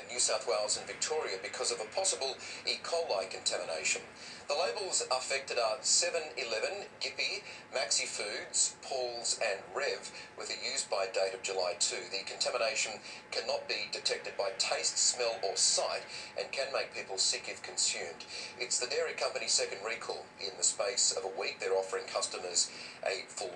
in New South Wales and Victoria because of a possible E. coli contamination. The labels affected are 7-Eleven, Gippy, Maxi Foods, Paul's and Rev with a use by date of July 2. The contamination cannot be detected by taste, smell or sight and can make people sick if consumed. It's the dairy company's second recall. In the space of a week, they're offering customers a full.